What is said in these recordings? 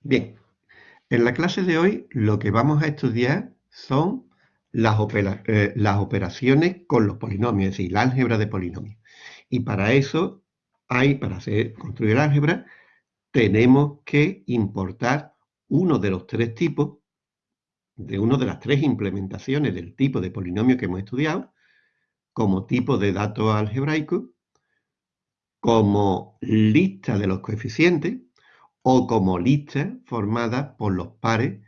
Bien, en la clase de hoy lo que vamos a estudiar son las, eh, las operaciones con los polinomios, es decir, la álgebra de polinomios. Y para eso hay, para hacer, construir álgebra, tenemos que importar uno de los tres tipos, de una de las tres implementaciones del tipo de polinomio que hemos estudiado, como tipo de dato algebraico, como lista de los coeficientes o como lista formada por los pares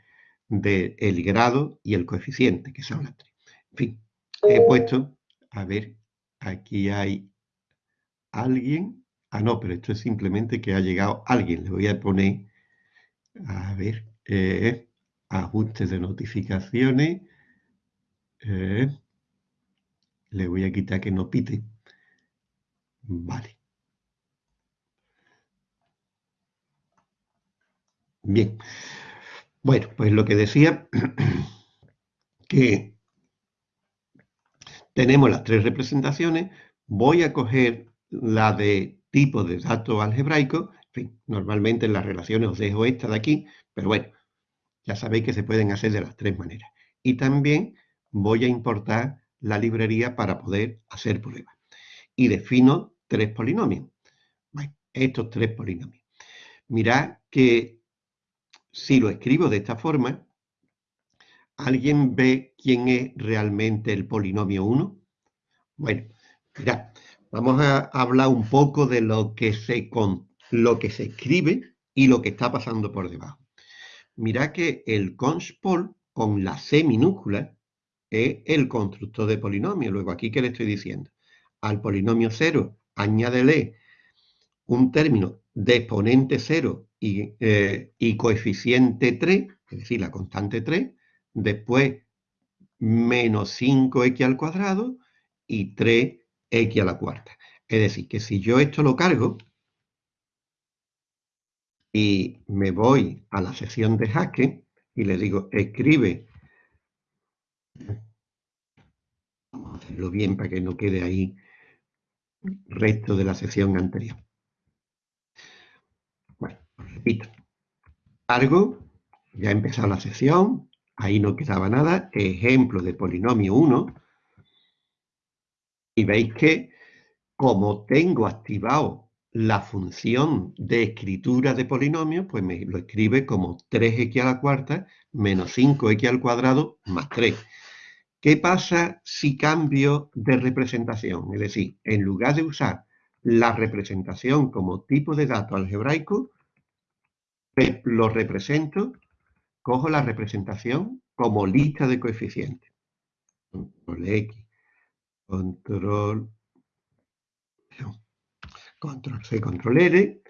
del grado y el coeficiente, que son las tres. En fin, he puesto, a ver, aquí hay alguien. Ah, no, pero esto es simplemente que ha llegado alguien. Le voy a poner, a ver, eh, ajustes de notificaciones. Eh, le voy a quitar que no pite. Vale. Bien. Bueno, pues lo que decía, que tenemos las tres representaciones, voy a coger la de tipo de datos algebraico, en fin, normalmente en las relaciones os dejo esta de aquí, pero bueno, ya sabéis que se pueden hacer de las tres maneras. Y también voy a importar la librería para poder hacer pruebas. Y defino tres polinomios. Bueno, estos tres polinomios. Mirad que si lo escribo de esta forma, ¿alguien ve quién es realmente el polinomio 1? Bueno, mirad, vamos a hablar un poco de lo que se, con, lo que se escribe y lo que está pasando por debajo. Mirad que el conspol con la C minúscula es el constructor de polinomio. Luego, aquí, ¿qué le estoy diciendo? Al polinomio 0, añádele un término de exponente 0 eh, y, coeficiente 3, es decir, la constante 3, después menos 5x al cuadrado y 3x a la cuarta. Es decir, que si yo esto lo cargo y me voy a la sección de Haskell y le digo, escribe, vamos a hacerlo bien para que no quede ahí resto de la sección anterior. Cargo, ya ha empezado la sesión, ahí no quedaba nada, ejemplo de polinomio 1, y veis que como tengo activado la función de escritura de polinomio, pues me lo escribe como 3x a la cuarta menos 5x al cuadrado más 3. ¿Qué pasa si cambio de representación? Es decir, en lugar de usar la representación como tipo de dato algebraico, lo represento, cojo la representación como lista de coeficientes. Control X, control, control C, control L,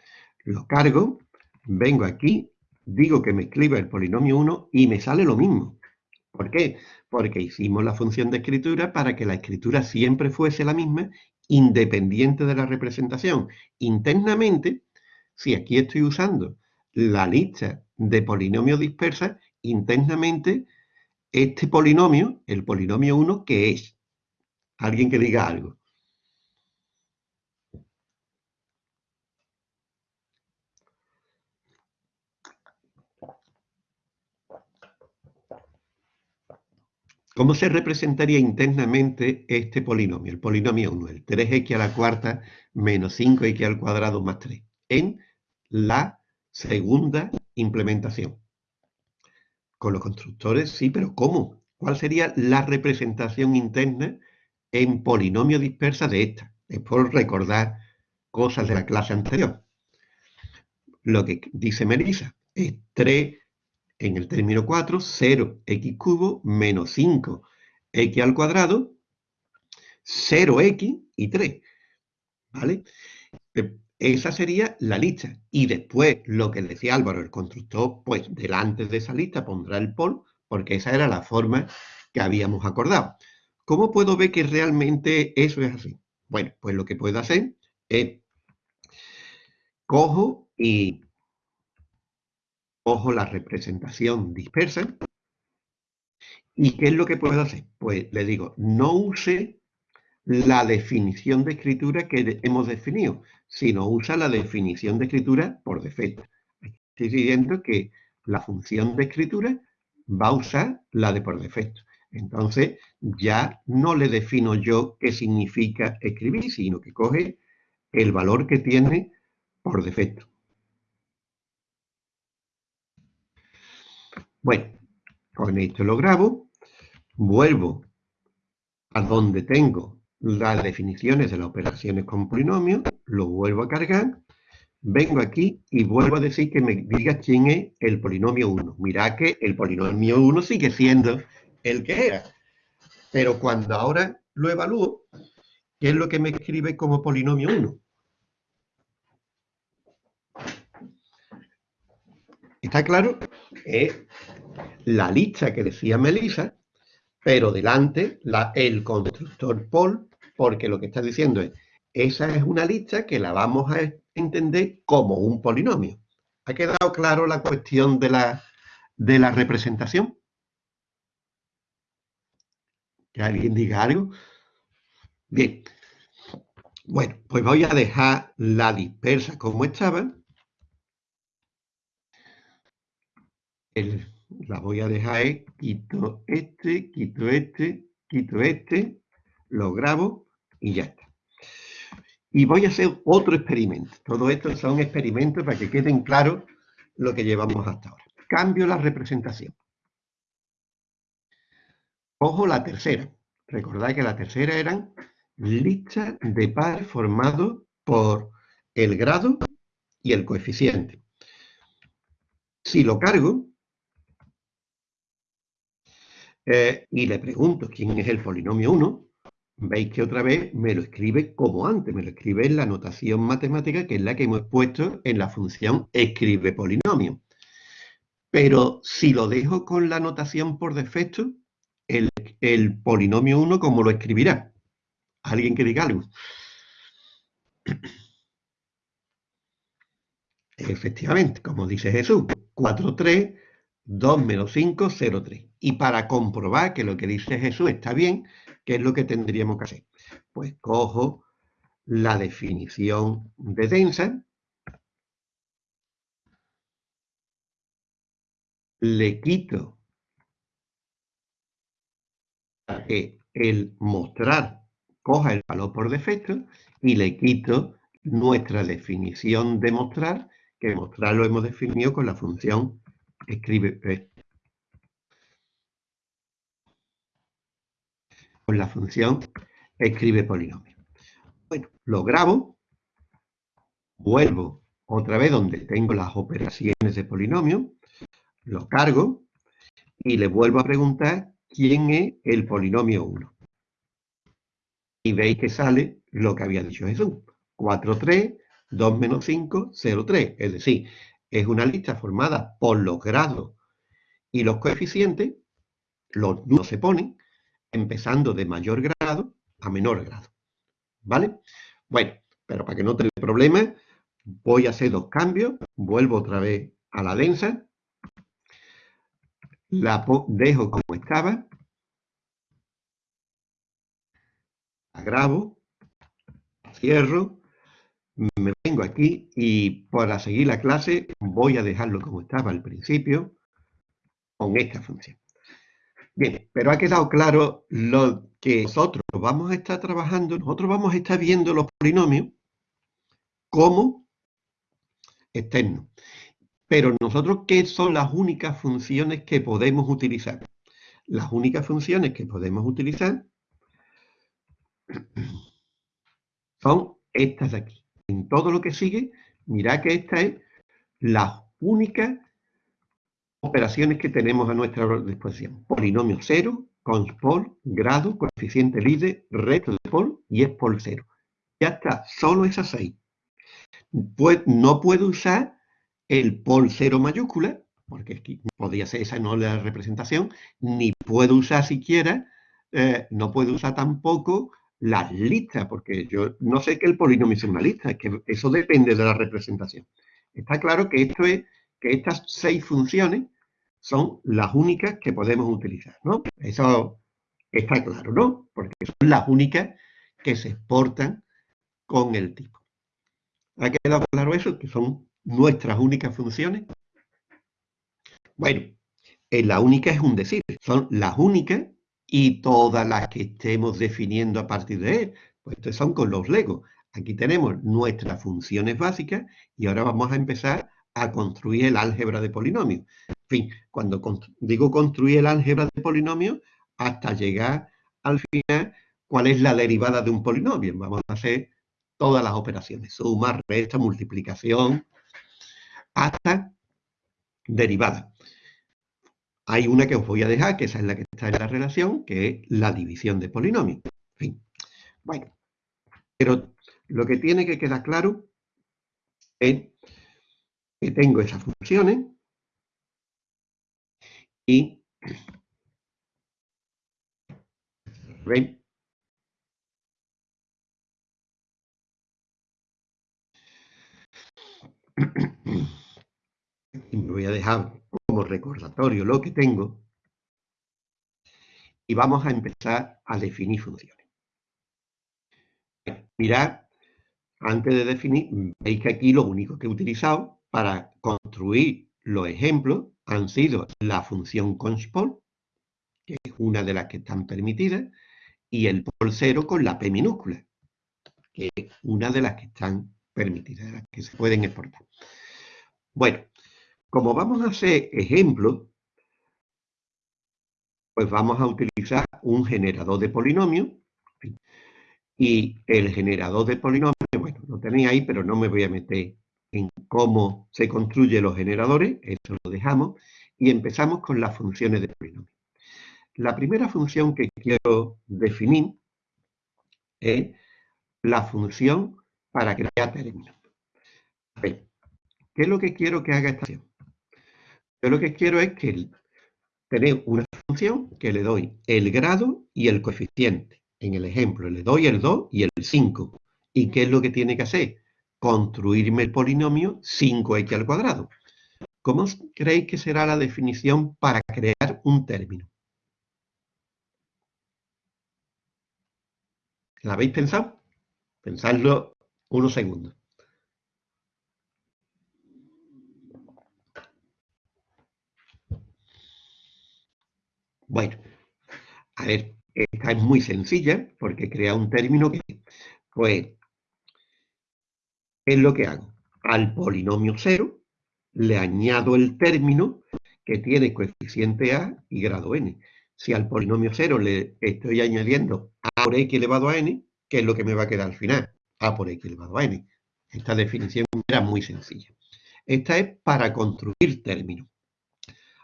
lo cargo, vengo aquí, digo que me escriba el polinomio 1 y me sale lo mismo. ¿Por qué? Porque hicimos la función de escritura para que la escritura siempre fuese la misma, independiente de la representación. Internamente, si aquí estoy usando la lista de polinomios dispersas internamente este polinomio, el polinomio 1, que es. Alguien que diga algo. ¿Cómo se representaría internamente este polinomio? El polinomio 1, el 3x a la cuarta menos 5x al cuadrado más 3, en la Segunda implementación. Con los constructores, sí, pero ¿cómo? ¿Cuál sería la representación interna en polinomio dispersa de esta? Es por recordar cosas de la clase anterior. Lo que dice Melissa es 3 en el término 4, 0x cubo menos 5x al cuadrado, 0x y 3. ¿Vale? Esa sería la lista. Y después, lo que decía Álvaro, el constructor, pues delante de esa lista pondrá el pol, porque esa era la forma que habíamos acordado. ¿Cómo puedo ver que realmente eso es así? Bueno, pues lo que puedo hacer es cojo y cojo la representación dispersa. ¿Y qué es lo que puedo hacer? Pues le digo, no use la definición de escritura que hemos definido, sino usa la definición de escritura por defecto. estoy diciendo que la función de escritura va a usar la de por defecto. Entonces, ya no le defino yo qué significa escribir, sino que coge el valor que tiene por defecto. Bueno, con esto lo grabo, vuelvo a donde tengo las definiciones de las operaciones con polinomios, lo vuelvo a cargar, vengo aquí y vuelvo a decir que me diga quién es el polinomio 1. Mirad que el polinomio 1 sigue siendo el que era. Pero cuando ahora lo evalúo, ¿qué es lo que me escribe como polinomio 1? ¿Está claro? Es la lista que decía Melissa, pero delante la, el constructor Paul, porque lo que está diciendo es, esa es una lista que la vamos a entender como un polinomio. ¿Ha quedado claro la cuestión de la, de la representación? ¿Que alguien diga algo? Bien. Bueno, pues voy a dejar la dispersa como estaba. la voy a dejar quito este, quito este, quito este, lo grabo y ya está. Y voy a hacer otro experimento. Todo esto son experimentos para que queden claros lo que llevamos hasta ahora. Cambio la representación. Ojo la tercera. Recordad que la tercera eran listas de pares formados por el grado y el coeficiente. Si lo cargo eh, y le pregunto quién es el polinomio 1, veis que otra vez me lo escribe como antes, me lo escribe en la notación matemática, que es la que hemos puesto en la función escribe polinomio. Pero si lo dejo con la notación por defecto, el, el polinomio 1, ¿cómo lo escribirá? ¿Alguien que diga algo? Efectivamente, como dice Jesús, 4, 3, 2 menos 5, 0, 3. Y para comprobar que lo que dice Jesús está bien, ¿qué es lo que tendríamos que hacer? Pues cojo la definición de densa, le quito a que el mostrar coja el valor por defecto y le quito nuestra definición de mostrar, que mostrar lo hemos definido con la función escribe la función escribe polinomio. Bueno, lo grabo, vuelvo otra vez donde tengo las operaciones de polinomio, lo cargo y le vuelvo a preguntar quién es el polinomio 1. Y veis que sale lo que había dicho Jesús. 4, 3, 2 menos 5, 0, 3. Es decir, es una lista formada por los grados y los coeficientes, los no se ponen, empezando de mayor grado a menor grado. ¿Vale? Bueno, pero para que no tenga problemas, voy a hacer dos cambios. Vuelvo otra vez a la densa. La dejo como estaba. La grabo. Cierro me vengo aquí y para seguir la clase voy a dejarlo como estaba al principio con esta función. Bien, pero ha quedado claro lo que nosotros vamos a estar trabajando, nosotros vamos a estar viendo los polinomios como externos. Pero nosotros, ¿qué son las únicas funciones que podemos utilizar? Las únicas funciones que podemos utilizar son estas de aquí en todo lo que sigue, mirad que esta es la única operaciones que tenemos a nuestra disposición. Polinomio cero, conspol, grado, coeficiente líder, resto de pol y es pol cero. Ya está, solo esas seis. Pues no puedo usar el pol cero mayúscula, porque podría ser esa no la representación, ni puedo usar siquiera, eh, no puedo usar tampoco las listas, porque yo no sé que el polinomio es una lista, es que eso depende de la representación. Está claro que esto es que estas seis funciones son las únicas que podemos utilizar, ¿no? Eso está claro, ¿no? Porque son las únicas que se exportan con el tipo. ¿Ha quedado claro eso? Que son nuestras únicas funciones. Bueno, en la única es un decir, son las únicas y todas las que estemos definiendo a partir de él. Pues son con los legos. Aquí tenemos nuestras funciones básicas y ahora vamos a empezar a construir el álgebra de polinomios. En fin, cuando digo construir el álgebra de polinomios, hasta llegar al final, ¿cuál es la derivada de un polinomio? Vamos a hacer todas las operaciones, suma, resta, multiplicación, hasta derivada. Hay una que os voy a dejar, que esa es la que está en la relación, que es la división de polinomios. En fin, bueno, pero lo que tiene que quedar claro es que tengo esas funciones y ¿ven? Me voy a dejar como recordatorio lo que tengo y vamos a empezar a definir funciones. Mirad, antes de definir, veis que aquí lo único que he utilizado para construir los ejemplos han sido la función conspol, que es una de las que están permitidas, y el pol cero con la p minúscula, que es una de las que están permitidas, de las que se pueden exportar. Bueno, como vamos a hacer ejemplos, pues vamos a utilizar un generador de polinomios. Y el generador de polinomios, bueno, lo tenéis ahí, pero no me voy a meter en cómo se construyen los generadores, eso lo dejamos, y empezamos con las funciones de polinomios. La primera función que quiero definir es la función para crear términos. ¿qué es lo que quiero que haga esta función? Yo lo que quiero es que tener una función que le doy el grado y el coeficiente. En el ejemplo le doy el 2 y el 5. ¿Y qué es lo que tiene que hacer? Construirme el polinomio 5x al cuadrado. ¿Cómo creéis que será la definición para crear un término? ¿La habéis pensado? Pensadlo unos segundos. Bueno, a ver, esta es muy sencilla porque crea un término que, pues, es lo que hago. Al polinomio cero le añado el término que tiene coeficiente a y grado n. Si al polinomio cero le estoy añadiendo a por x elevado a n, ¿qué es lo que me va a quedar al final? a por x elevado a n. Esta definición era muy sencilla. Esta es para construir términos.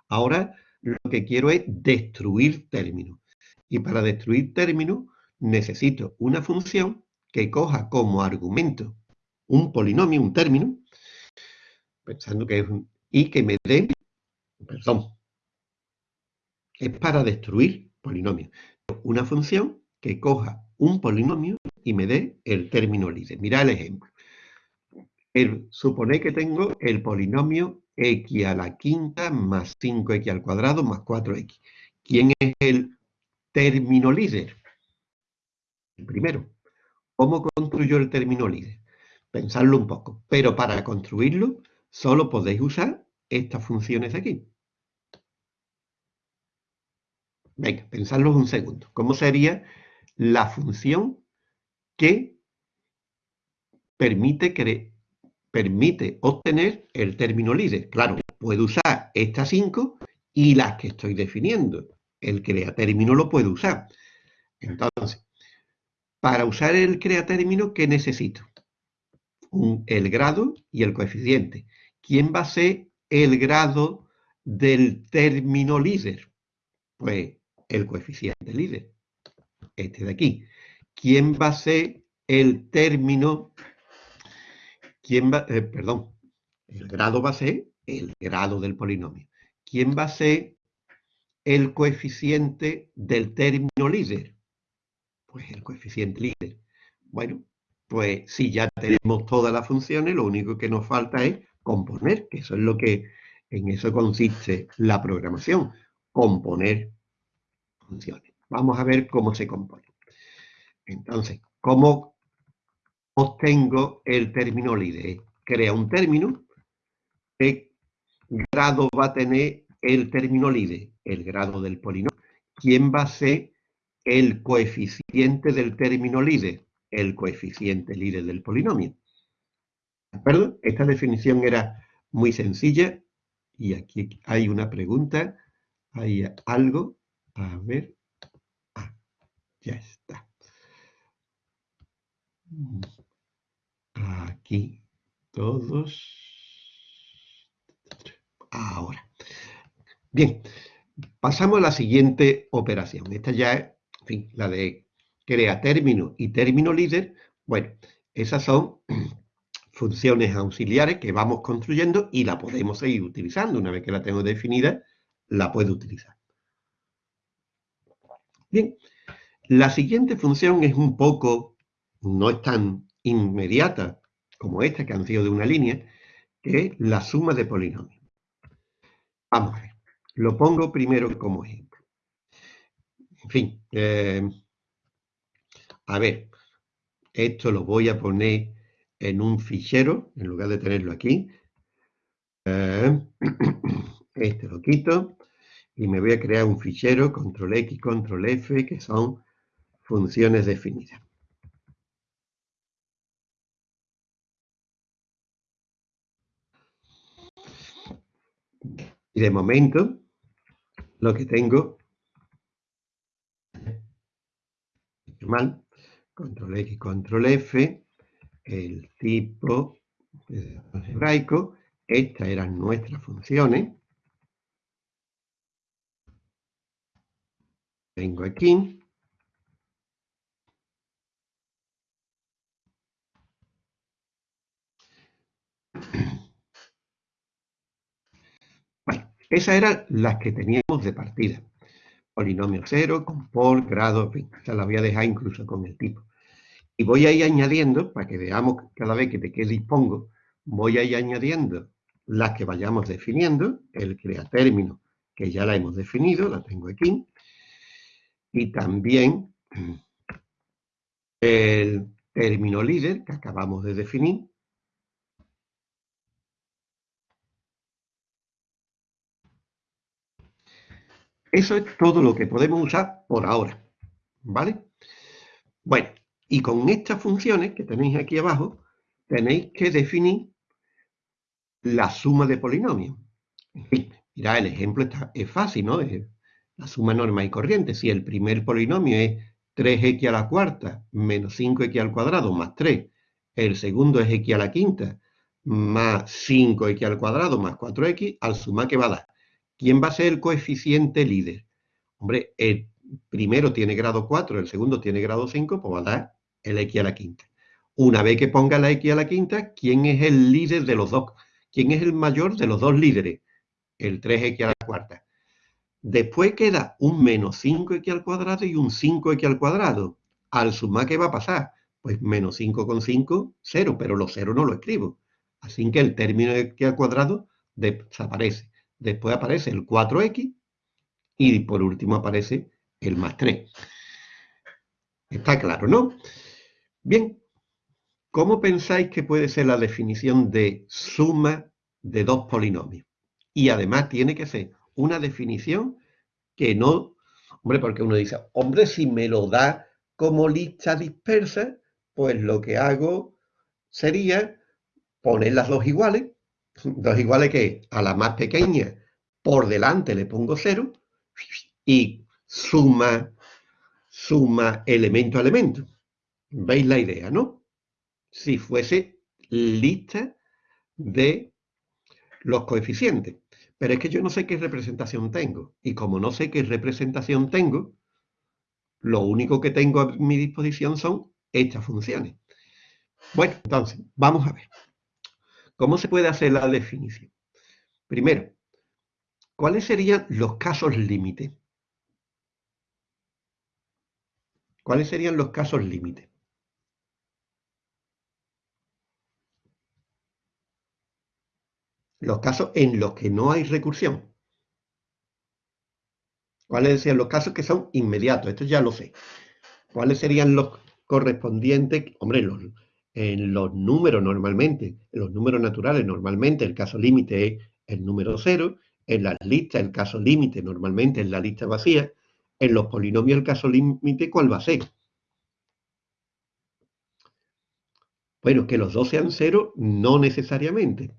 Ahora lo que quiero es destruir términos. Y para destruir términos necesito una función que coja como argumento un polinomio, un término, pensando que es un, y que me dé, perdón, es para destruir polinomios. Una función que coja un polinomio y me dé el término líder. Mira el ejemplo. El, que tengo el polinomio x a la quinta más 5x al cuadrado más 4x. ¿Quién es el término líder? El primero. ¿Cómo construyo el término líder? Pensadlo un poco. Pero para construirlo, solo podéis usar estas funciones aquí. Venga, pensadlo un segundo. ¿Cómo sería la función que permite obtener el término líder. Claro, puedo usar estas cinco y las que estoy definiendo. El creatérmino lo puedo usar. Entonces, para usar el creatérmino, ¿qué necesito? El grado y el coeficiente. ¿Quién va a ser el grado del término líder? Pues el coeficiente líder, este de aquí. ¿Quién va a ser el término ¿Quién eh, perdón, el grado va a ser el grado del polinomio. ¿Quién va a ser el coeficiente del término líder? Pues el coeficiente líder. Bueno, pues si ya tenemos todas las funciones, lo único que nos falta es componer, que eso es lo que, en eso consiste la programación, componer funciones. Vamos a ver cómo se compone. Entonces, ¿cómo obtengo el término líder. Crea un término, qué grado va a tener el término líder? El grado del polinomio. ¿Quién va a ser el coeficiente del término líder? El coeficiente líder del polinomio. ¿De acuerdo? Esta definición era muy sencilla y aquí hay una pregunta, hay algo, a ver, ah, ya está. Aquí todos. Ahora. Bien, pasamos a la siguiente operación. Esta ya es, en fin, la de crea término y término líder. Bueno, esas son funciones auxiliares que vamos construyendo y la podemos seguir utilizando. Una vez que la tengo definida, la puedo utilizar. Bien, la siguiente función es un poco, no es tan inmediata como esta, que han sido de una línea, que es la suma de polinomios. Vamos a ver, lo pongo primero como ejemplo. En fin, eh, a ver, esto lo voy a poner en un fichero, en lugar de tenerlo aquí. Eh, este lo quito y me voy a crear un fichero, control X, control F, que son funciones definidas. Y de momento, lo que tengo, mal, control X, control F, el tipo algebraico, estas eran nuestras funciones. Tengo aquí. Bueno, esas eran las que teníamos de partida. Polinomio cero, con por, grado, ya la voy a dejar incluso con el tipo. Y voy a ir añadiendo, para que veamos cada vez que de qué dispongo, voy a ir añadiendo las que vayamos definiendo, el crea término, que ya la hemos definido, la tengo aquí, y también el término líder, que acabamos de definir, Eso es todo lo que podemos usar por ahora, ¿vale? Bueno, y con estas funciones que tenéis aquí abajo, tenéis que definir la suma de polinomios. Mirad, el ejemplo está, es fácil, ¿no? La suma normal y corriente. Si el primer polinomio es 3x a la cuarta menos 5x al cuadrado más 3, el segundo es x a la quinta más 5x al cuadrado más 4x, al sumar, ¿qué va a dar? ¿Quién va a ser el coeficiente líder? Hombre, el primero tiene grado 4, el segundo tiene grado 5, pues va a dar el x a la quinta. Una vez que ponga la x a la quinta, ¿quién es el líder de los dos? ¿Quién es el mayor de los dos líderes? El 3x a la cuarta. Después queda un menos 5x al cuadrado y un 5x al cuadrado. Al sumar, ¿qué va a pasar? Pues menos 5 con 5, 0, pero los 0 no lo escribo. Así que el término de x al cuadrado desaparece. Después aparece el 4x y por último aparece el más 3. Está claro, ¿no? Bien, ¿cómo pensáis que puede ser la definición de suma de dos polinomios? Y además tiene que ser una definición que no... Hombre, porque uno dice, hombre, si me lo da como lista dispersa, pues lo que hago sería poner las dos iguales. Dos iguales que a la más pequeña por delante le pongo cero y suma, suma elemento a elemento. ¿Veis la idea, no? Si fuese lista de los coeficientes. Pero es que yo no sé qué representación tengo. Y como no sé qué representación tengo, lo único que tengo a mi disposición son estas funciones. Bueno, entonces, vamos a ver. ¿Cómo se puede hacer la definición? Primero, ¿cuáles serían los casos límite? ¿Cuáles serían los casos límite? los casos en los que no hay recursión. ¿Cuáles serían los casos que son inmediatos? Esto ya lo sé. ¿Cuáles serían los correspondientes? Hombre, en los números normalmente, en los números naturales normalmente el caso límite es el número cero en las listas el caso límite normalmente en la lista vacía, en los polinomios el caso límite, ¿cuál va a ser? Bueno, que los dos sean cero, no necesariamente.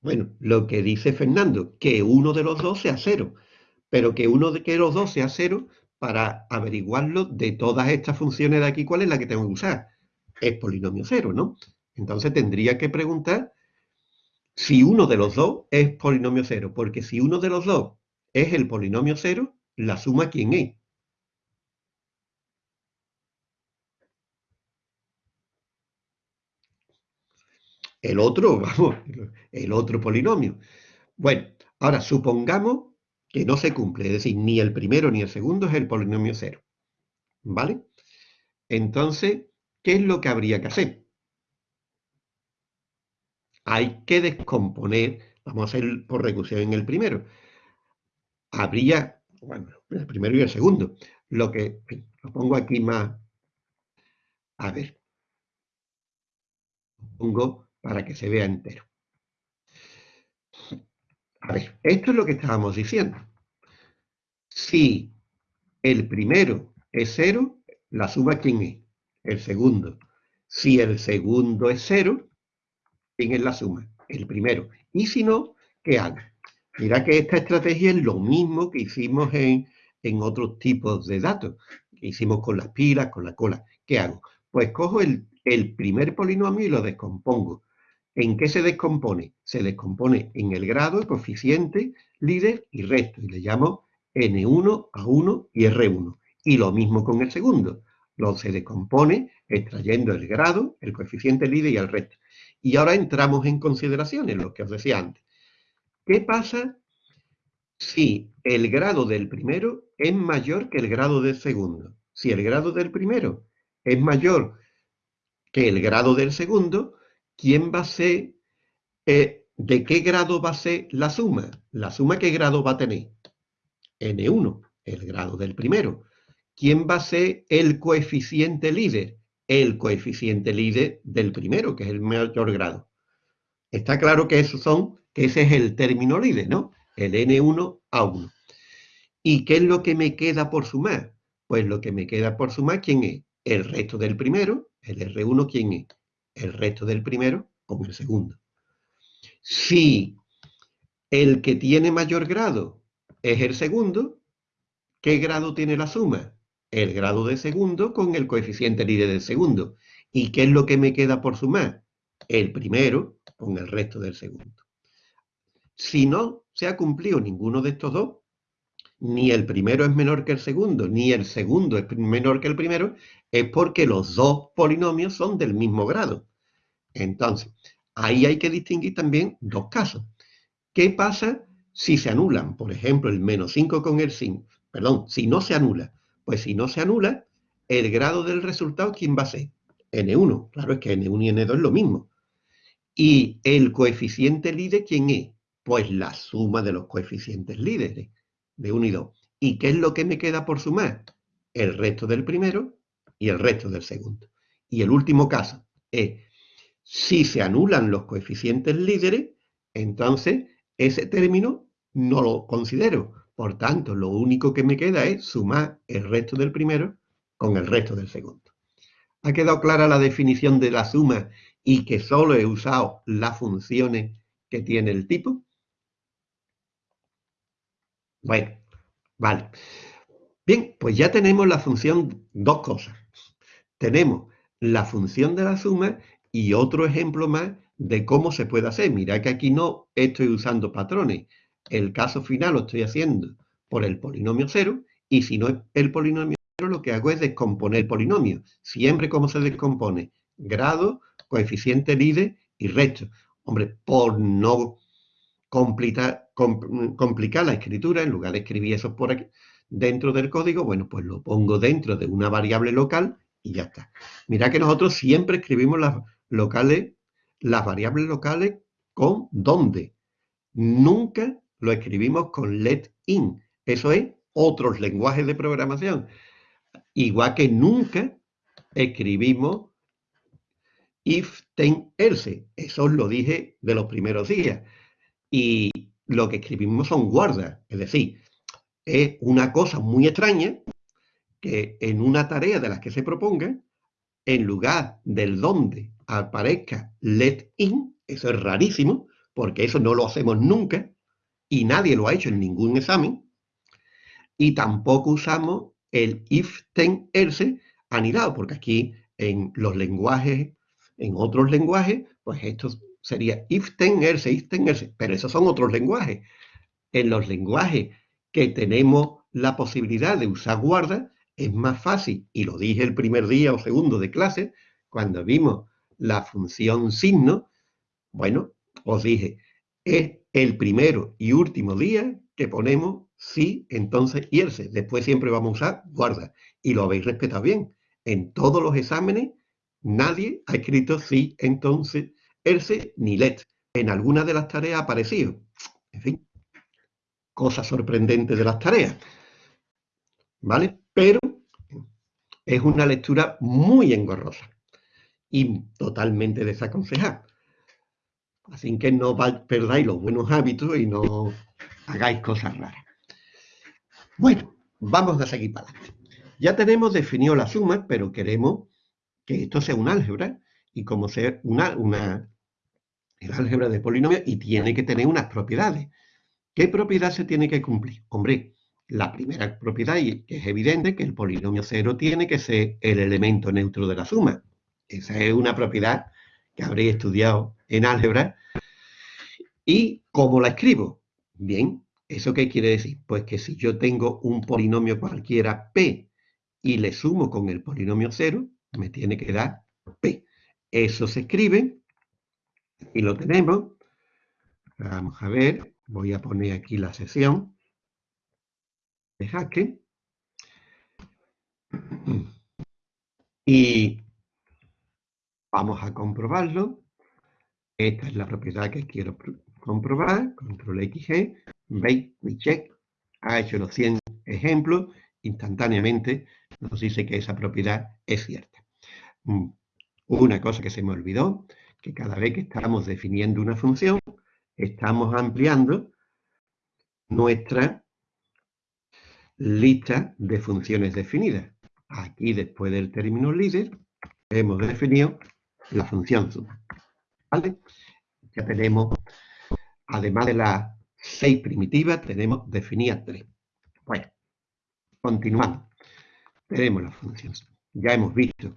Bueno, lo que dice Fernando, que uno de los dos sea cero, pero que uno de los dos sea cero, para averiguarlo de todas estas funciones de aquí, ¿cuál es la que tengo que usar? Es polinomio cero, ¿no? Entonces tendría que preguntar si uno de los dos es polinomio cero, porque si uno de los dos es el polinomio cero, la suma ¿quién es? El otro, vamos, el otro polinomio. Bueno, ahora supongamos que no se cumple, es decir, ni el primero ni el segundo es el polinomio cero. ¿Vale? Entonces, ¿qué es lo que habría que hacer? Hay que descomponer, vamos a hacer por recursión en el primero. Habría, bueno, el primero y el segundo. Lo que, lo pongo aquí más, a ver, lo pongo para que se vea entero. A ver, esto es lo que estábamos diciendo. Si el primero es cero, la suma ¿quién es? El segundo. Si el segundo es cero, ¿quién es la suma? El primero. Y si no, ¿qué hago? Mira que esta estrategia es lo mismo que hicimos en, en otros tipos de datos. Que hicimos con las pilas, con la cola. ¿Qué hago? Pues cojo el, el primer polinomio y lo descompongo. ¿En qué se descompone? Se descompone en el grado, coeficiente, líder y resto. Y le llamo N1, A1 y R1. Y lo mismo con el segundo. Lo se descompone extrayendo el grado, el coeficiente líder y el resto. Y ahora entramos en consideraciones, lo que os decía antes. ¿Qué pasa si el grado del primero es mayor que el grado del segundo? Si el grado del primero es mayor que el grado del segundo, ¿quién va a ser, eh, de qué grado va a ser la suma? La suma, ¿qué grado va a tener? N1, el grado del primero. ¿Quién va a ser el coeficiente líder? El coeficiente líder del primero, que es el mayor grado. Está claro que esos son, que ese es el término líder, ¿no? El N1 a 1. ¿Y qué es lo que me queda por sumar? Pues lo que me queda por sumar, ¿quién es? El resto del primero, el R1, ¿quién es? El resto del primero con el segundo. Si el que tiene mayor grado es el segundo, ¿qué grado tiene la suma? El grado de segundo con el coeficiente líder del segundo. ¿Y qué es lo que me queda por sumar? El primero con el resto del segundo. Si no se ha cumplido ninguno de estos dos, ni el primero es menor que el segundo, ni el segundo es menor que el primero, es porque los dos polinomios son del mismo grado. Entonces, ahí hay que distinguir también dos casos. ¿Qué pasa si se anulan? Por ejemplo, el menos 5 con el 5. Perdón, si no se anula. Pues si no se anula, el grado del resultado, ¿quién va a ser? N1. Claro, es que N1 y N2 es lo mismo. ¿Y el coeficiente líder quién es? Pues la suma de los coeficientes líderes de 1 y 2. ¿Y qué es lo que me queda por sumar? El resto del primero y el resto del segundo. Y el último caso es, si se anulan los coeficientes líderes, entonces ese término no lo considero. Por tanto, lo único que me queda es sumar el resto del primero con el resto del segundo. ¿Ha quedado clara la definición de la suma y que solo he usado las funciones que tiene el tipo? Bueno, vale. Bien, pues ya tenemos la función, dos cosas. Tenemos la función de la suma y otro ejemplo más de cómo se puede hacer. Mira que aquí no estoy usando patrones. El caso final lo estoy haciendo por el polinomio cero y si no es el polinomio cero, lo que hago es descomponer el polinomio. Siempre cómo se descompone. Grado, coeficiente líder y resto. Hombre, por no complicar, complicar la escritura, en lugar de escribir eso por aquí, dentro del código, bueno, pues lo pongo dentro de una variable local y ya está. Mira que nosotros siempre escribimos las locales, las variables locales con dónde. Nunca lo escribimos con let in. Eso es otros lenguajes de programación. Igual que nunca escribimos if, then, else. Eso lo dije de los primeros días. y lo que escribimos son guardas. Es decir, es una cosa muy extraña que en una tarea de las que se proponga, en lugar del donde aparezca let in, eso es rarísimo, porque eso no lo hacemos nunca y nadie lo ha hecho en ningún examen, y tampoco usamos el if, then, else anidado, porque aquí en los lenguajes, en otros lenguajes, pues esto sería if, then, else, if, then, else, pero esos son otros lenguajes. En los lenguajes que tenemos la posibilidad de usar guarda, es más fácil, y lo dije el primer día o segundo de clase, cuando vimos la función signo, bueno, os dije, es el primero y último día que ponemos sí, entonces y else. Después siempre vamos a usar guarda. Y lo habéis respetado bien. En todos los exámenes nadie ha escrito sí, entonces, else ni let. En alguna de las tareas ha aparecido. En fin, cosa sorprendente de las tareas. ¿Vale? Pero es una lectura muy engorrosa y totalmente desaconsejada. Así que no perdáis los buenos hábitos y no hagáis cosas raras. Bueno, vamos a seguir para adelante. Ya tenemos definido la suma, pero queremos que esto sea un álgebra y como sea una el álgebra de polinomios y tiene que tener unas propiedades. ¿Qué propiedad se tiene que cumplir? Hombre, la primera propiedad, y es evidente, que el polinomio cero tiene que ser el elemento neutro de la suma. Esa es una propiedad que habréis estudiado en álgebra. ¿Y cómo la escribo? Bien, ¿eso qué quiere decir? Pues que si yo tengo un polinomio cualquiera P y le sumo con el polinomio cero, me tiene que dar P. Eso se escribe y lo tenemos. Vamos a ver, voy a poner aquí la sesión de jaque. Y vamos a comprobarlo. Esta es la propiedad que quiero comprobar. Control XG. Mi check ha hecho los 100 ejemplos. Instantáneamente nos dice que esa propiedad es cierta. Mm, una cosa que se me olvidó, que cada vez que estamos definiendo una función, estamos ampliando nuestra lista de funciones definidas. Aquí, después del término líder, hemos definido la función suma. ¿Vale? Ya tenemos, además de las seis primitivas, tenemos definidas tres. Bueno, continuamos. Tenemos la función suma. Ya hemos visto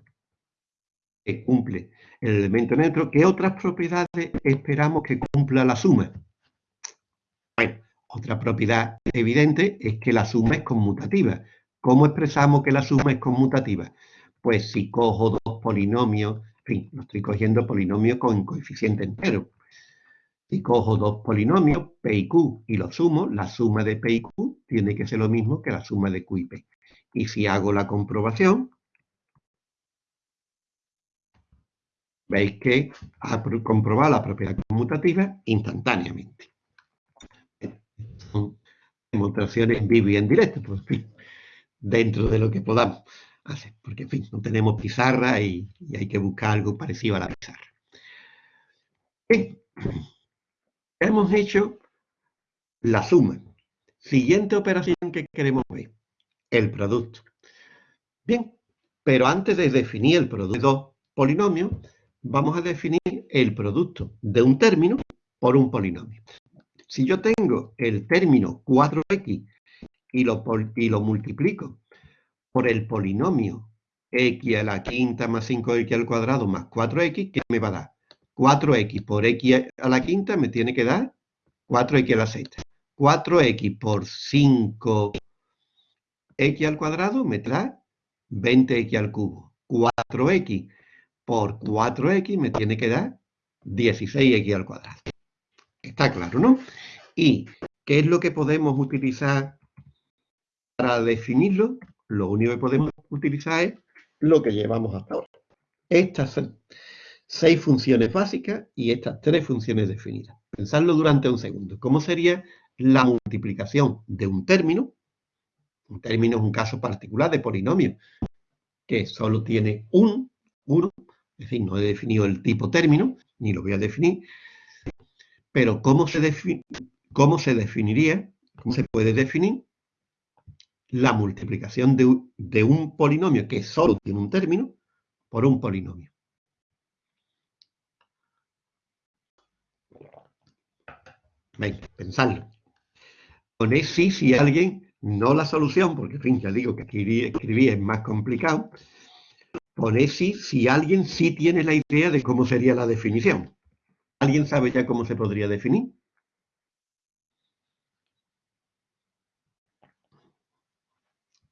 que cumple el elemento neutro. ¿Qué otras propiedades esperamos que cumpla la suma? Bueno, otra propiedad evidente es que la suma es conmutativa. ¿Cómo expresamos que la suma es conmutativa? Pues si cojo dos polinomios fin, no estoy cogiendo polinomios con coeficiente entero. Si cojo dos polinomios, P y Q, y los sumo, la suma de P y Q tiene que ser lo mismo que la suma de Q y P. Y si hago la comprobación, veis que ha comprobado la propiedad conmutativa instantáneamente. Son demostraciones vivo y en directo, pues, dentro de lo que podamos porque en fin, no tenemos pizarra y, hay que buscar algo parecido a la pizarra. Hemos hecho la suma. Siguiente operación que queremos ver, el producto. Bien, pero antes de definir el producto polinomios, vamos a definir el producto de un término por un polinomio. Si yo tengo el término 4x y lo, multiplico por el polinomio x a la quinta más 5x al cuadrado más 4x, ¿qué me va a dar? 4x por x a la quinta me tiene que dar 4x a la sexta. 4x por 5x al cuadrado me trae 20x al cubo. 4x por 4x me tiene que dar 16x al cuadrado. Está claro, ¿no? ¿Y qué es lo que podemos utilizar para definirlo? lo único que podemos utilizar es lo que llevamos hasta ahora. Estas son seis funciones básicas y estas tres funciones definidas. Pensadlo durante un segundo. ¿Cómo sería la multiplicación de un término? Un término es un caso particular de polinomio que solo tiene un, uno, es decir, no he definido el tipo término, ni lo voy a definir, Pero ¿cómo se, cómo se definiría, cómo se puede definir la multiplicación de, un polinomio que solo tiene un término por un polinomio? Venga, pensadlo. Ponéis sí si alguien, no la solución, porque en fin, ya digo que escribir, es más complicado. Ponéis sí si alguien sí tiene la idea de cómo sería la definición. ¿Alguien sabe ya cómo se podría definir?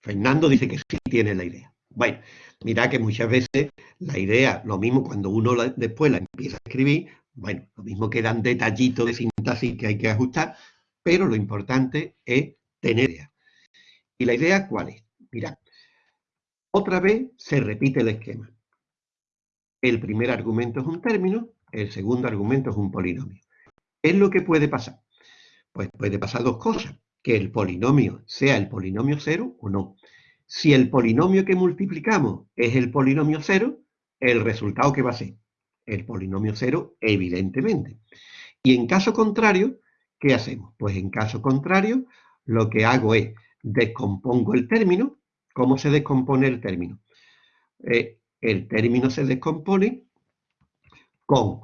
Fernando dice que sí tiene la idea. Bueno, mira que muchas veces la idea, lo mismo cuando uno después la empieza a escribir, bueno, lo mismo quedan detallitos de sintaxis que hay que ajustar, pero lo importante es tener idea. ¿Y la idea cuál es? Mirad, otra vez se repite el esquema. El primer argumento es un término, el segundo argumento es un polinomio. ¿Qué es lo que puede pasar? Pues puede pasar dos cosas, que el polinomio sea el polinomio cero o no. Si el polinomio que multiplicamos es el polinomio cero, el resultado que va a ser el polinomio cero, evidentemente. Y en caso contrario, ¿qué hacemos? Pues en caso contrario, lo que hago es descompongo el término. ¿Cómo se descompone el término? Eh, el término se descompone con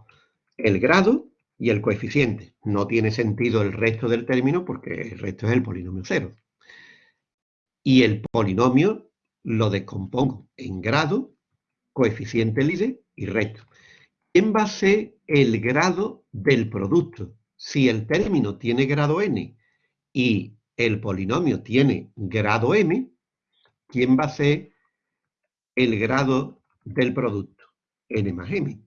el grado y el coeficiente. No tiene sentido el resto del término porque el resto es el polinomio cero. Y el polinomio lo descompongo en grado, coeficiente líder y resto. ¿Quién va a ser el grado del producto? Si el término tiene grado n y el polinomio tiene grado m, ¿quién va a ser el grado del producto? n más m.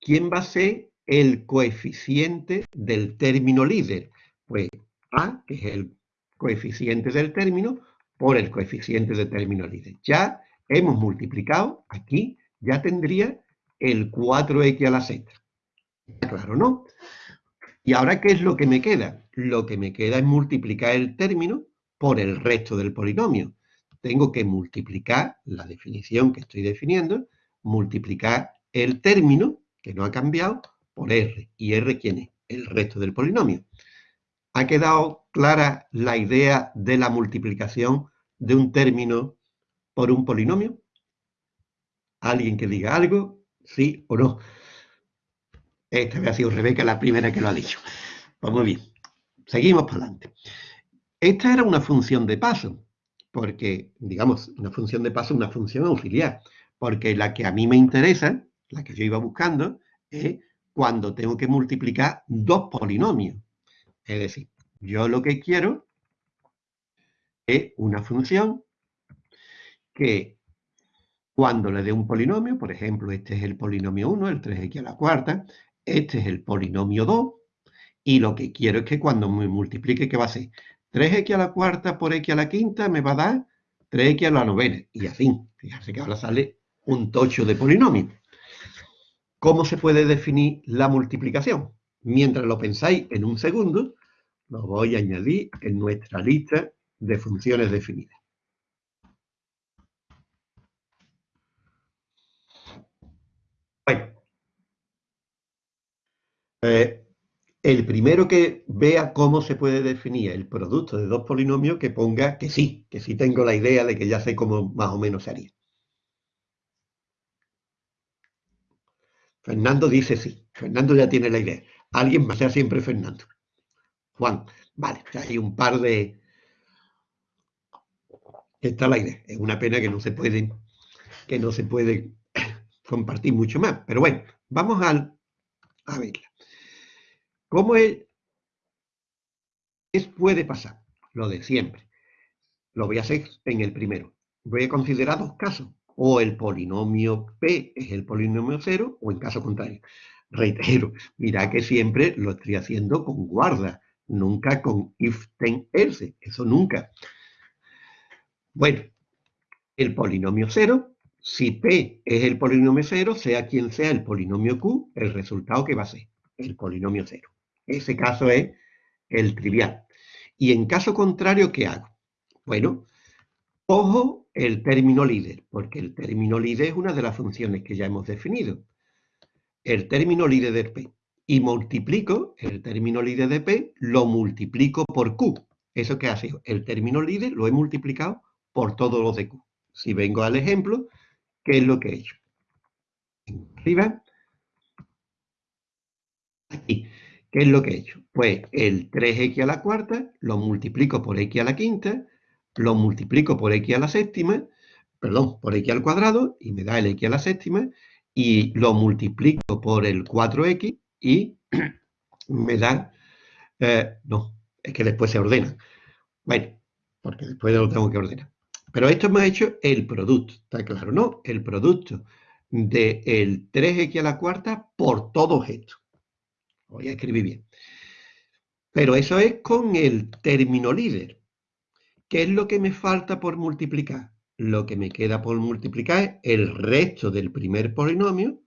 ¿Quién va a ser el coeficiente del término líder? Pues a, que es el coeficiente del término, por el coeficiente del término líder. Ya hemos multiplicado, aquí ya tendría el 4x a la z. Claro, ¿no? ¿Y ahora qué es lo que me queda? Lo que me queda es multiplicar el término por el resto del polinomio. Tengo que multiplicar la definición que estoy definiendo, multiplicar el término, que no ha cambiado, por r. ¿Y r quién es? El resto del polinomio. ¿Ha quedado clara la idea de la multiplicación de un término por un polinomio? ¿Alguien que diga algo? ¿Sí o no? Esta vez ha sido Rebeca la primera que lo ha dicho. Pues muy bien. Seguimos para adelante. Esta era una función de paso, porque, digamos, una función de paso, una función auxiliar, porque la que a mí me interesa, la que yo iba buscando, es cuando tengo que multiplicar dos polinomios. Es decir, yo lo que quiero es una función que cuando le dé un polinomio, por ejemplo, este es el polinomio 1, el 3x a la cuarta, este es el polinomio 2, y lo que quiero es que cuando me multiplique, ¿qué va a ser? 3x a la cuarta por x a la quinta me va a dar 3x a la novena, y así. Fíjense que ahora sale un tocho de polinomio. ¿Cómo se puede definir la multiplicación? Mientras lo pensáis en un segundo, lo voy a añadir en nuestra lista de funciones definidas. Eh, el primero que vea cómo se puede definir el producto de dos polinomios, que ponga que sí, que sí tengo la idea de que ya sé cómo más o menos se haría. Fernando dice sí. Fernando ya tiene la idea. Alguien más sea siempre Fernando. Juan, vale, hay un par de... Está la idea. Es una pena que no se puede, que no se puede compartir mucho más. Pero bueno, vamos al, a verla. ¿Cómo es, puede pasar? Lo de siempre. Lo voy a hacer en el primero. Voy a considerar dos casos. O el polinomio P es el polinomio cero, o en caso contrario. Reitero, mira que siempre lo estoy haciendo con guarda, nunca con if, then, else. Eso nunca. Bueno, el polinomio cero, si P es el polinomio cero, sea quien sea el polinomio Q, el resultado que va a ser el polinomio cero. Ese caso es el trivial. Y en caso contrario, ¿qué hago? Bueno, cojo el término líder, porque el término líder es una de las funciones que ya hemos definido. El término líder de P. y multiplico el término líder de P, lo multiplico por Q. ¿Eso qué hace? El término líder lo he multiplicado por todos los de Q. Si vengo al ejemplo, ¿qué es lo que he hecho? Arriba. Aquí. ¿Qué es lo que he hecho? Pues el 3x a la cuarta lo multiplico por x a la quinta, lo multiplico por x a la séptima, perdón, por x al cuadrado y me da el x a la séptima y lo multiplico por el 4x y me da, eh, no, es que después se ordena. Bueno, porque después lo tengo que ordenar. Pero esto me ha hecho el producto, ¿está claro? No, el producto del 3x a la cuarta por todos estos. Voy a escribir bien. Pero eso es con el término líder. ¿Qué es lo que me falta por multiplicar? Lo que me queda por multiplicar es el resto del primer polinomio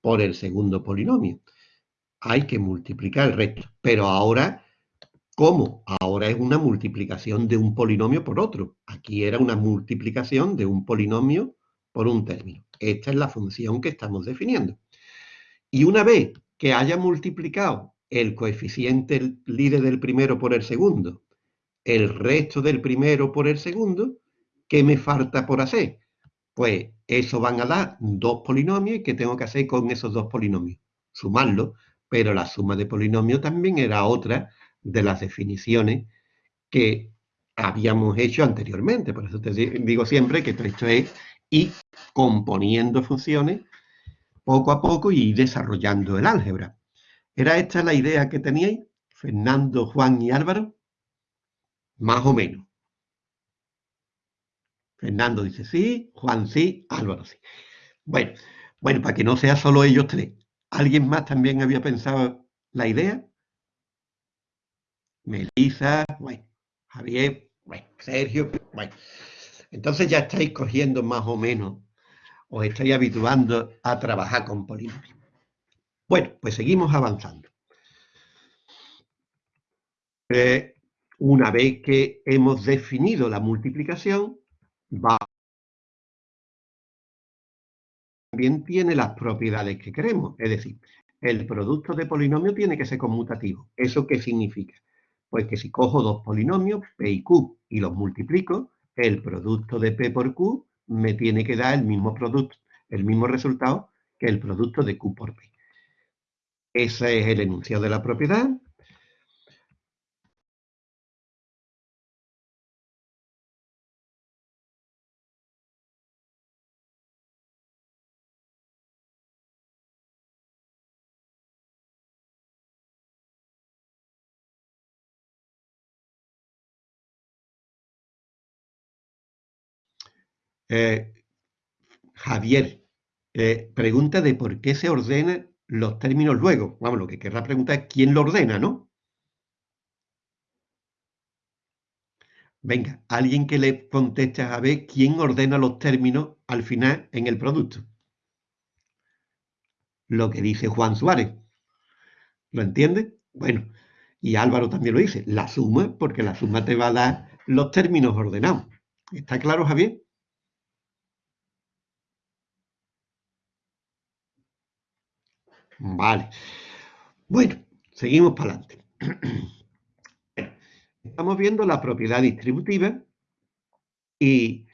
por el segundo polinomio hay que multiplicar el resto. Pero ahora, ¿cómo? Ahora es una multiplicación de un polinomio por otro. Aquí era una multiplicación de un polinomio por un término. Esta es la función que estamos definiendo. Y una vez que haya multiplicado el coeficiente líder del primero por el segundo, el resto del primero por el segundo, ¿qué me falta por hacer? Pues eso van a dar dos polinomios y ¿qué tengo que hacer con esos dos polinomios? Sumarlos pero la suma de polinomios también era otra de las definiciones que habíamos hecho anteriormente. Por eso te digo siempre que esto es ir componiendo funciones poco a poco y desarrollando el álgebra. ¿Era esta la idea que teníais, Fernando, Juan y Álvaro? Más o menos. Fernando dice sí, Juan sí, Álvaro sí. Bueno, bueno, para que no sea solo ellos tres. ¿Alguien más también había pensado la idea? Melissa, bueno, Javier, bueno, Sergio, bueno. Entonces ya estáis cogiendo más o menos, os estáis habituando a trabajar con polinomios. Bueno, pues seguimos avanzando. Eh, una vez que hemos definido la multiplicación, va también tiene las propiedades que queremos. Es decir, el producto de polinomio tiene que ser conmutativo. ¿Eso qué significa? Pues que si cojo dos polinomios, P y Q, y los multiplico, el producto de P por Q me tiene que dar el mismo producto, el mismo resultado que el producto de Q por P. Ese es el enunciado de la propiedad. Eh, Javier eh, pregunta de por qué se ordenan los términos luego. Vamos, lo que querrá preguntar es quién lo ordena, ¿no? Venga, alguien que le conteste a Javier quién ordena los términos al final en el producto. Lo que dice Juan Suárez. ¿Lo entiende? Bueno, y Álvaro también lo dice, la suma, porque la suma te va a dar los términos ordenados. ¿Está claro, Javier? Vale. Bueno, seguimos para adelante. Estamos viendo la propiedad distributiva y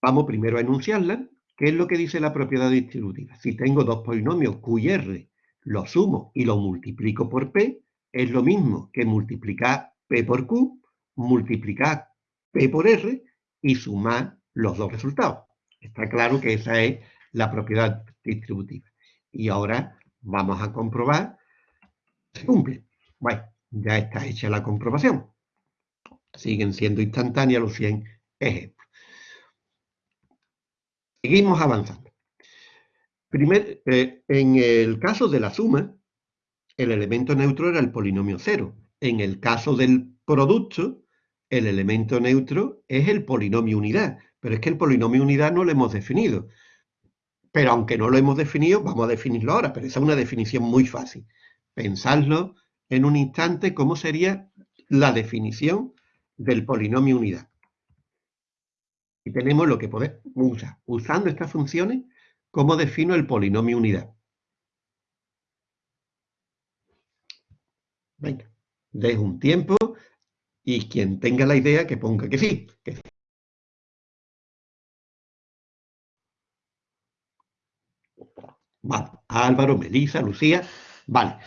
vamos primero a enunciarla. ¿Qué es lo que dice la propiedad distributiva? Si tengo dos polinomios Q y R, los sumo y los multiplico por P, es lo mismo que multiplicar P por Q, multiplicar P por R y sumar los dos resultados. Está claro que esa es la propiedad distributiva. Y ahora vamos a comprobar si se cumple. Bueno, ya está hecha la comprobación. Siguen siendo instantáneas los 100 ejemplos. Seguimos avanzando. Primer, eh, en el caso de la suma, el elemento neutro era el polinomio cero. En el caso del producto, el elemento neutro es el polinomio unidad. Pero es que el polinomio unidad no lo hemos definido. Pero aunque no lo hemos definido, vamos a definirlo ahora, pero esa es una definición muy fácil. Pensadlo en un instante cómo sería la definición del polinomio unidad. Y tenemos lo que podemos usar. Usando estas funciones, ¿cómo defino el polinomio unidad? Venga, dejo un tiempo y quien tenga la idea que ponga que sí. Vale, Álvaro, Melissa, Lucía, vale.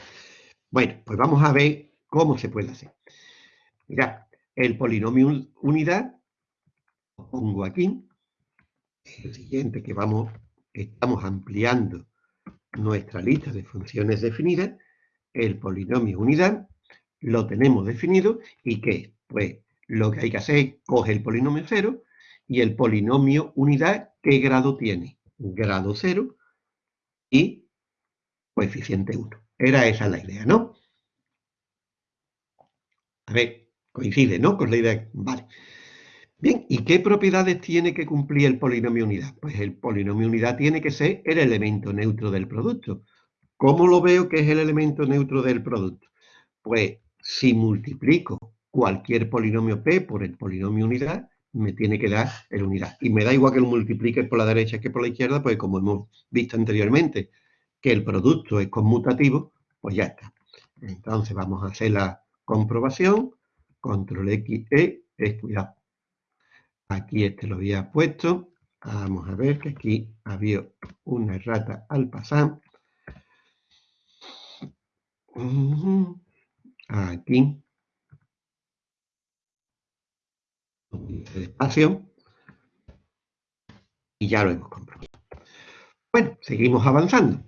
Bueno, pues vamos a ver cómo se puede hacer. Mira, el polinomio unidad, lo pongo aquí, el siguiente que vamos, estamos ampliando nuestra lista de funciones definidas, el polinomio unidad, lo tenemos definido y ¿qué? Pues lo que hay que hacer es coger el polinomio cero y el polinomio unidad, ¿qué grado tiene? Grado cero y coeficiente 1. Era esa la idea, ¿no? A ver, coincide, ¿no? Con la idea. Vale. Bien, ¿y qué propiedades tiene que cumplir el polinomio unidad? Pues el polinomio unidad tiene que ser el elemento neutro del producto. ¿Cómo lo veo que es el elemento neutro del producto? Pues si multiplico cualquier polinomio p por el polinomio unidad, me tiene que dar el unidad. Y me da igual que lo multiplique por la derecha que por la izquierda, pues como hemos visto anteriormente, que el producto es conmutativo, pues ya está. Entonces vamos a hacer la comprobación. Control X, E, cuidado. Aquí este lo había puesto. Vamos a ver que aquí había una errata al pasar. Aquí. Despacio. Y ya lo hemos comprobado. Bueno, seguimos avanzando.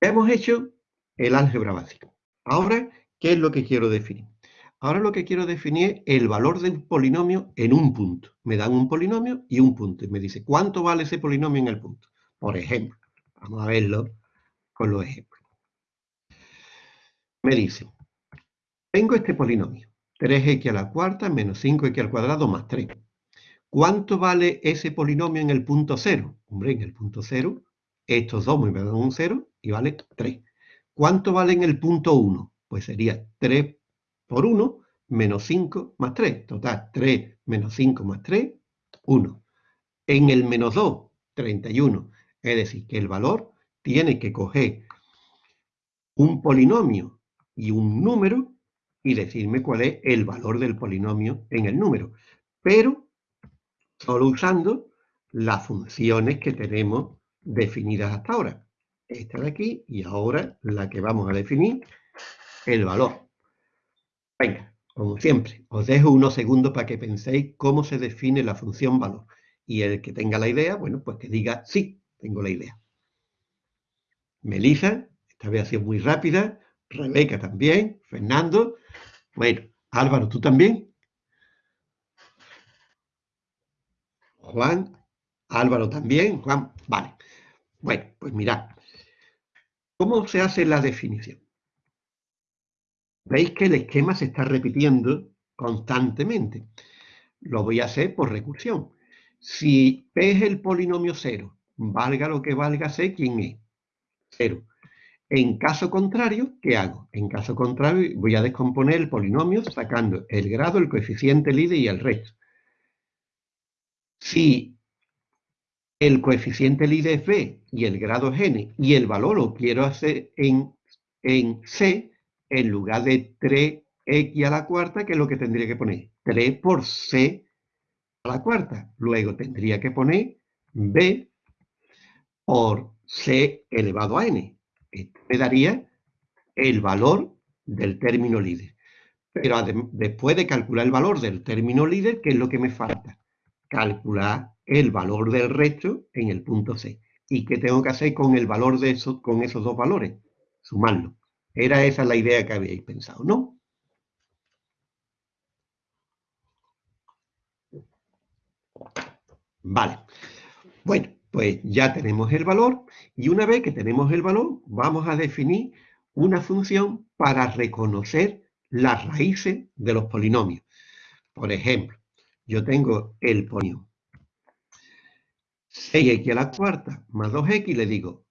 Hemos hecho el álgebra básico. Ahora, ¿qué es lo que quiero definir? Ahora lo que quiero definir es el valor del polinomio en un punto. Me dan un polinomio y un punto. Y me dice, ¿cuánto vale ese polinomio en el punto? Por ejemplo, vamos a verlo con los ejemplos. Me dice, tengo este polinomio, 3x a la cuarta menos 5x al cuadrado más 3. ¿Cuánto vale ese polinomio en el punto 0? Hombre, en el punto 0, estos dos me dan un 0 y vale 3. ¿Cuánto vale en el punto 1? Pues sería 3 por 1 menos 5 más 3. Total, 3 menos 5 más 3, 1. En el menos 2, 31. Es decir, que el valor tiene que coger un polinomio y un número y decirme cuál es el valor del polinomio en el número. Pero solo usando las funciones que tenemos definidas hasta ahora. Esta de aquí y ahora la que vamos a definir, el valor. Venga, como siempre, os dejo unos segundos para que penséis cómo se define la función valor. Y el que tenga la idea, bueno, pues que diga, sí, tengo la idea. Melissa, esta vez ha sido muy rápida. Rebeca también. Fernando. Bueno, Álvaro, ¿tú también? Juan. Álvaro también. Juan, vale. Bueno, pues mirad. ¿Cómo se hace la definición? Veis que el esquema se está repitiendo constantemente. Lo voy a hacer por recursión. Si P es el polinomio cero, valga lo que valga C, ¿quién es? Cero. En caso contrario, ¿qué hago? En caso contrario, voy a descomponer el polinomio sacando el grado, el coeficiente líder y el resto. Si el coeficiente líder es B y el grado es N y el valor lo quiero hacer en, en C, en lugar de 3x a la cuarta, que es lo que tendría que poner? 3 por c a la cuarta. Luego tendría que poner b por c elevado a n. Esto me daría el valor del término líder. Pero después de calcular el valor del término líder, ¿qué es lo que me falta? Calcular el valor del resto en el punto C. ¿Y qué tengo que hacer con el valor de eso, con esos dos valores? Sumarlo. Era esa la idea que habíais pensado, ¿no? Vale. Bueno, pues ya tenemos el valor y una vez que tenemos el valor vamos a definir una función para reconocer las raíces de los polinomios. Por ejemplo, yo tengo el polinomio 6x a la cuarta más 2x y le digo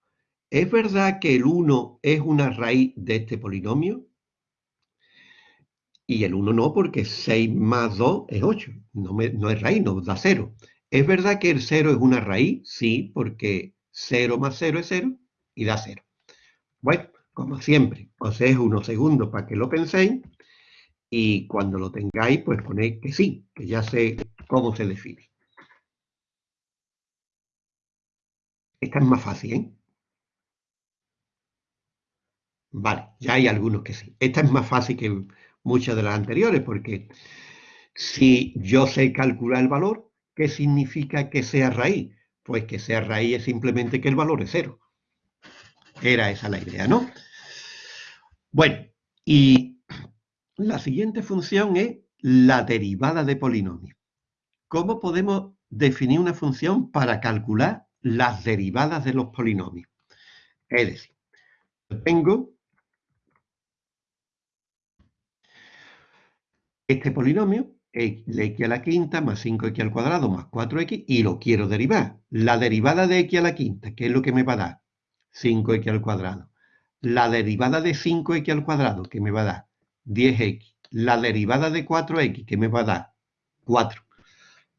¿Es verdad que el 1 es una raíz de este polinomio? Y el 1 no, porque 6 más 2 es 8. No, es raíz, no da 0. ¿Es verdad que el 0 es una raíz? Sí, porque 0 más 0 es 0 y da 0. Bueno, como siempre, os dejo unos segundos para que lo penséis y cuando lo tengáis, pues ponéis que sí, que ya sé cómo se define. Esta es más fácil, ¿eh? Vale, ya hay algunos que sí. Esta es más fácil que muchas de las anteriores, porque si yo sé calcular el valor, ¿qué significa que sea raíz? Pues que sea raíz es simplemente que el valor es cero. Era esa la idea, ¿no? Bueno, y la siguiente función es la derivada de polinomio. ¿Cómo podemos definir una función para calcular las derivadas de los polinomios? Es decir, tengo este polinomio, x a la quinta más 5x al cuadrado más 4x, y lo quiero derivar. La derivada de x a la quinta, ¿qué es lo que me va a dar? 5x al cuadrado. La derivada de 5x al cuadrado, ¿qué me va a dar? 10x. La derivada de 4x, ¿qué me va a dar? 4.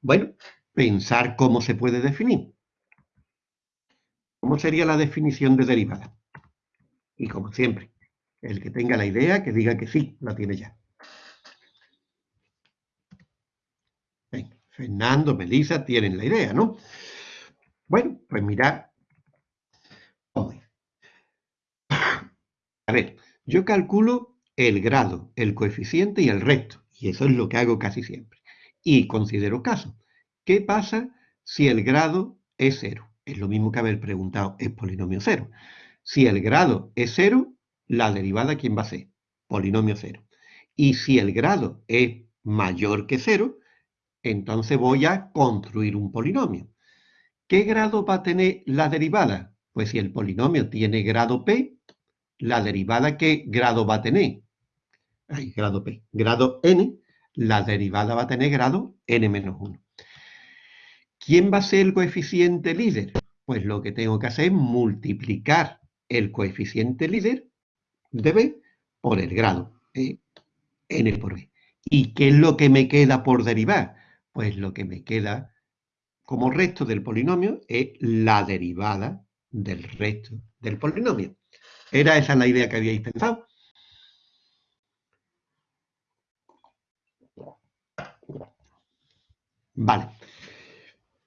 Bueno, pensar cómo se puede definir. ¿Cómo sería la definición de derivada? Y como siempre, el que tenga la idea, que diga que sí, la tiene ya. Fernando, Melissa, tienen la idea, ¿no? Bueno, pues mirad. A ver, yo calculo el grado, el coeficiente y el resto. Y eso es lo que hago casi siempre. Y considero caso. ¿Qué pasa si el grado es cero? Es lo mismo que haber preguntado, ¿es polinomio cero? Si el grado es cero, la derivada, ¿quién va a ser? Polinomio cero. Y si el grado es mayor que cero, entonces voy a construir un polinomio. ¿Qué grado va a tener la derivada? Pues si el polinomio tiene grado p, la derivada ¿qué grado va a tener? Ay, grado p. Grado n, la derivada va a tener grado n menos 1. ¿Quién va a ser el coeficiente líder? Pues lo que tengo que hacer es multiplicar el coeficiente líder de b por el grado, n por b. ¿Y qué es lo que me queda por derivar? Pues lo que me queda como resto del polinomio es la derivada del resto del polinomio. ¿Era esa la idea que habíais pensado? Vale.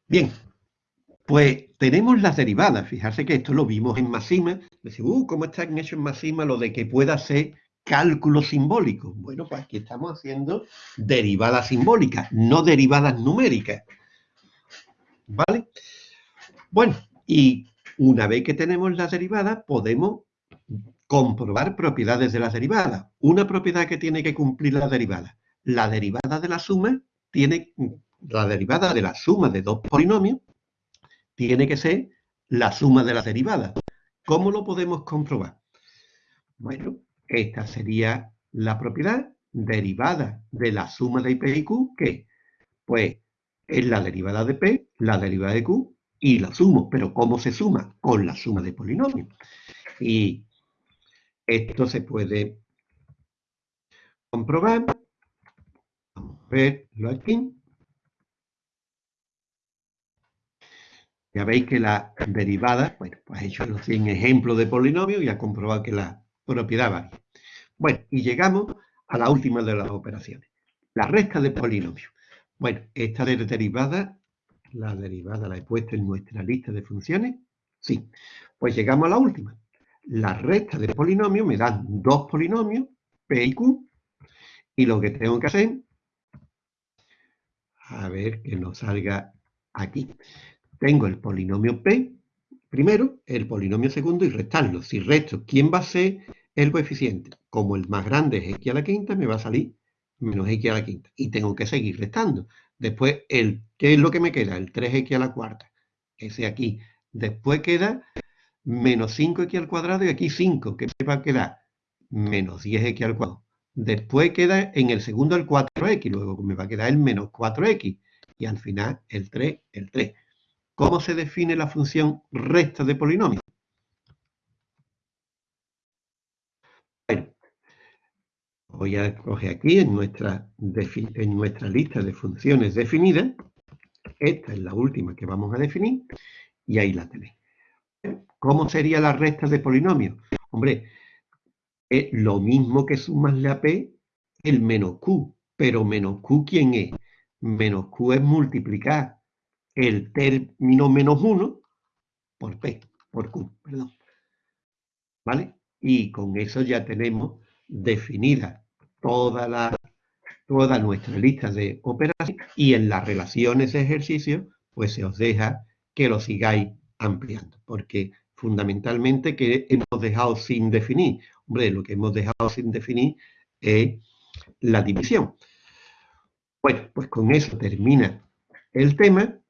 Bien, pues tenemos las derivadas. Fijarse que esto lo vimos en Massima. Decimos, uh, ¿cómo está hecho en Massima lo de que pueda ser cálculo simbólico. Bueno, pues aquí estamos haciendo derivadas simbólicas, no derivadas numéricas. ¿Vale? Bueno, y una vez que tenemos las derivadas, podemos comprobar propiedades de las derivadas. Una propiedad que tiene que cumplir la derivada. La derivada de la suma tiene, la derivada de la suma de dos polinomios tiene que ser la suma de las derivadas. ¿Cómo lo podemos comprobar? Bueno, esta sería la propiedad derivada de la suma de P y Q, que pues es la derivada de P, la derivada de Q, y la sumo. Pero ¿cómo se suma? Con la suma de polinomios. Y esto se puede comprobar. Vamos a verlo aquí. Ya veis que la derivada, bueno, pues he hecho los 100 ejemplos de polinomios y ha comprobado que la propiedad varía. Bueno, y llegamos a la última de las operaciones, la resta de polinomios. Bueno, esta derivada, la derivada la he puesto en nuestra lista de funciones. Sí, pues llegamos a la última. La resta de polinomios me dan dos polinomios, P y Q, y lo que tengo que hacer, a ver que nos salga aquí. Tengo el polinomio P, primero, el polinomio segundo y restarlo. Si resto, ¿quién va a ser el coeficiente. Como el más grande es x a la quinta, me va a salir menos x a la quinta. Y tengo que seguir restando. Después, el, ¿qué es lo que me queda? El 3x a la cuarta. Ese aquí. Después queda menos 5x al cuadrado y aquí 5. ¿Qué me va a quedar? Menos 10x al cuadrado. Después queda en el segundo el 4x, luego me va a quedar el menos 4x. Y al final el 3, el 3. ¿Cómo se define la función resta de polinomio? Voy a coger aquí en nuestra, en nuestra lista de funciones definidas. Esta es la última que vamos a definir y ahí la tenéis. ¿Cómo sería la resta de polinomios? Hombre, es lo mismo que sumarle a P el menos Q. Pero menos Q, ¿quién es? Menos Q es multiplicar el término menos 1 por P, por Q, perdón. ¿Vale? Y con eso ya tenemos definida toda, la, toda nuestra lista de operaciones y en las relaciones de ejercicio, pues se os deja que lo sigáis ampliando, porque fundamentalmente que hemos dejado sin definir. Hombre, lo que hemos dejado sin definir es la división. Bueno, pues con eso termina el tema